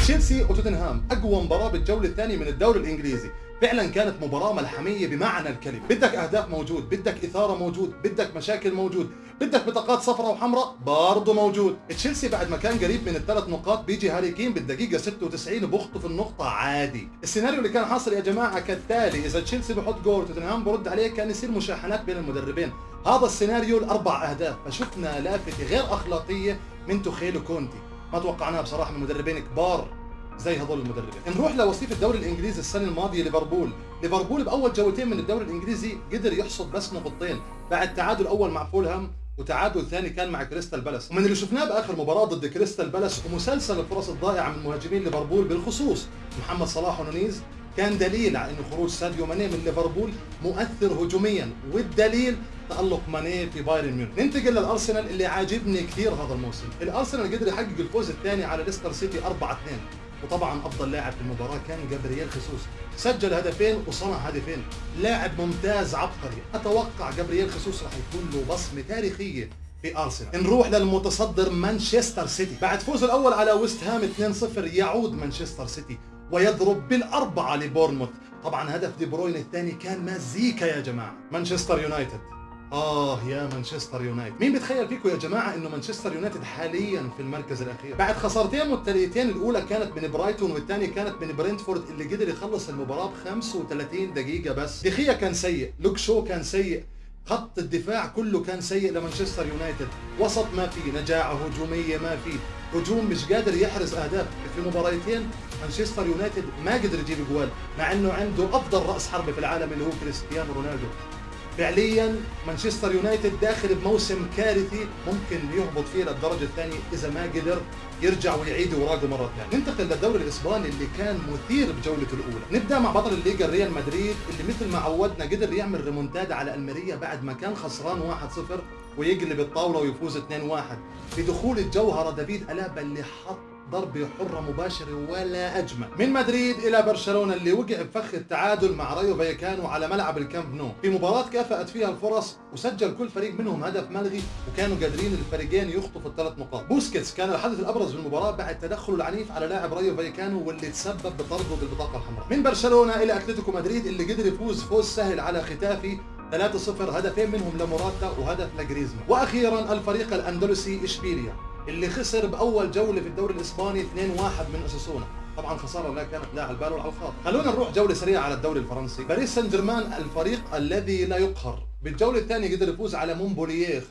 تشيلسي وتوتنهام أقوى مباراة بالجولة الثانية من الدوري الإنجليزي. فعلا كانت مباراة ملحمية بمعنى الكلمة. بدك أهداف موجود بدك إثارة موجود بدك مشاكل موجود بدك بطاقات صفراء وحمراء برضه موجود. تشيلسي بعد ما كان قريب من الثلاث نقاط بيجي هاري كين بالدقيقة 96 وبخطف النقطة عادي. السيناريو اللي كان حاصل يا جماعة كالتالي إذا تشيلسي بحط جول توتنهام برد عليه كان يصير مشاحنات بين المدربين. هذا السيناريو الأربع أهداف. فشفنا لافتة غير أخلاقية من توخيل كونتي. ما توقعناها بصراحة من مدربين كبار زي هذول المدربين. نروح لوصيف الدوري الإنجليزي السنة الماضية ليفربول ليفربول بأول جولتين من الدوري الإنجليزي قدر يحصد بس نقطتين بعد تعادل أول مع فولهام وتعادل ثاني كان مع كريستال بالاس. ومن اللي شفناه بآخر مباراة ضد كريستال بالاس ومسلسل الفرص الضائعة من مهاجمين ليفربول بالخصوص محمد صلاح ونونيز كان دليل على انه خروج ساديو ماني من ليفربول مؤثر هجوميا والدليل تألق ماني في بايرن ميونخ. ننتقل للأرسنال اللي عاجبني كثير هذا الموسم. الأرسنال قدر يحقق الفوز الثاني على ليستر سيتي 4 2 وطبعا أفضل لاعب في المباراة كان جابرييل خيسوس. سجل هدفين وصنع هدفين. لاعب ممتاز عبقري. أتوقع جابرييل خيسوس راح يكون له بصمة تاريخية في أرسنال. نروح للمتصدر مانشستر سيتي. بعد فوزه الأول على ويست هام 2-0 يعود مانشستر سيتي. ويضرب بالأربعة لبورنموث. طبعا هدف دي بروين الثاني كان مزيكا يا جماعة. مانشستر يونايتد. آه يا مانشستر يونايتد. مين بتخيل فيكم يا جماعة إنه مانشستر يونايتد حاليا في المركز الأخير؟ بعد خسارتين متتاليتين الأولى كانت من برايتون والثانية كانت من برينتفورد اللي قدر يخلص المباراة ب 35 دقيقة بس. دخيا كان سيء. لوك شو كان سيء. خط الدفاع كله كان سيء لمانشستر يونايتد. وسط ما في نجاعة هجومية ما في هجوم مش قادر يحرز أهداف. في مباراتين مانشستر يونايتد ما قدر يجيب جوال مع إنه عنده أفضل رأس حربة في العالم اللي هو كريستيانو رونالدو. فعليا مانشستر يونايتد داخل بموسم كارثي ممكن يهبط فيه للدرجة الثانية إذا ما قدر يرجع ويعيد اوراقه مرة ثانية. ننتقل للدوري الإسباني اللي كان مثير بجولته الأولى. نبدأ مع بطل الليغا ريال مدريد اللي مثل ما عودنا قدر يعمل ريمونتادا على الميريا بعد ما كان خسران 1-0 ويقلب الطاولة ويفوز 2-1 بدخول الجوهرة دافيد ألابا اللي حط ضربة حرة مباشرة ولا أجمل من مدريد إلى برشلونة اللي وقع بفخ التعادل مع رايو فايكانو على ملعب الكامب نو. في مباراة تكافأت فيها الفرص وسجل كل فريق منهم هدف ملغي وكانوا قادرين الفريقين يخطفوا الثلاث نقاط. بوسكيتس كان الحدث الأبرز بالمباراة بعد تدخله العنيف على لاعب رايو فايكانو واللي تسبب بطرده بالبطاقة الحمراء. من برشلونة إلى أتلتيكو مدريد اللي قدر يفوز فوز سهل على ختافي. 3-0 هدفين منهم لموراتا وهدف لجريزمان. وأخيرا الفريق الأندلسي إشبيليا. اللي خسر بأول جولة في الدوري الإسباني 2-1 من أوساسونا. طبعا خسارة لا كانت لا على البال ولا على الخاطر خلونا نروح جولة سريعة على الدوري الفرنسي. باريس سان جيرمان الفريق الذي لا يقهر. بالجولة الثانية قدر يفوز على مونبولييه 5-2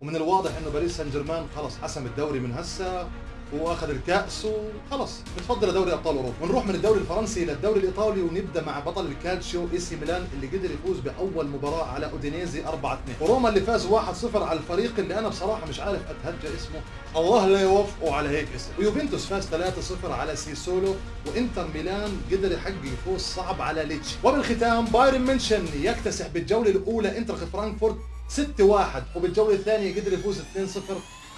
ومن الواضح إنه باريس سان جيرمان خلص حسم الدوري من هسه. وأخذ الكأس وخلص بتفضل دوري أبطال أوروبا. ونروح من الدوري الفرنسي للدوري الإيطالي ونبدأ مع بطل الكالتشيو إي سي ميلان اللي قدر يفوز بأول مباراة على أودينيزي 4 2 وروما اللي فاز 1 0 على الفريق اللي أنا بصراحة مش عارف أتهجى اسمه. الله لا يوفقه على هيك اسم. ويوفنتوس فاز 3 0 على ساسولو وإنتر ميلان قدر يحقق فوز صعب على ليتشي. وبالختام بايرن ميونشن يكتسح بالجولة الأولى إنتر فرانكفورت 6 1 وبالجولة الثانية قدر يفوز 2 0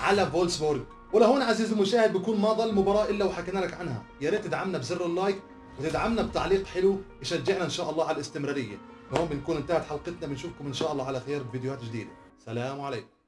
على فولسبورغ. ولهون عزيزي المشاهد بكون ما ضل مباراة إلا وحكينا لك عنها. يا ريت تدعمنا بزر ال like وتدعمنا بتعليق حلو يشجعنا إن شاء الله على الاستمرارية. هون بنكون انتهت حلقتنا بنشوفكم إن شاء الله على خير بفيديوهات جديدة. سلام عليكم.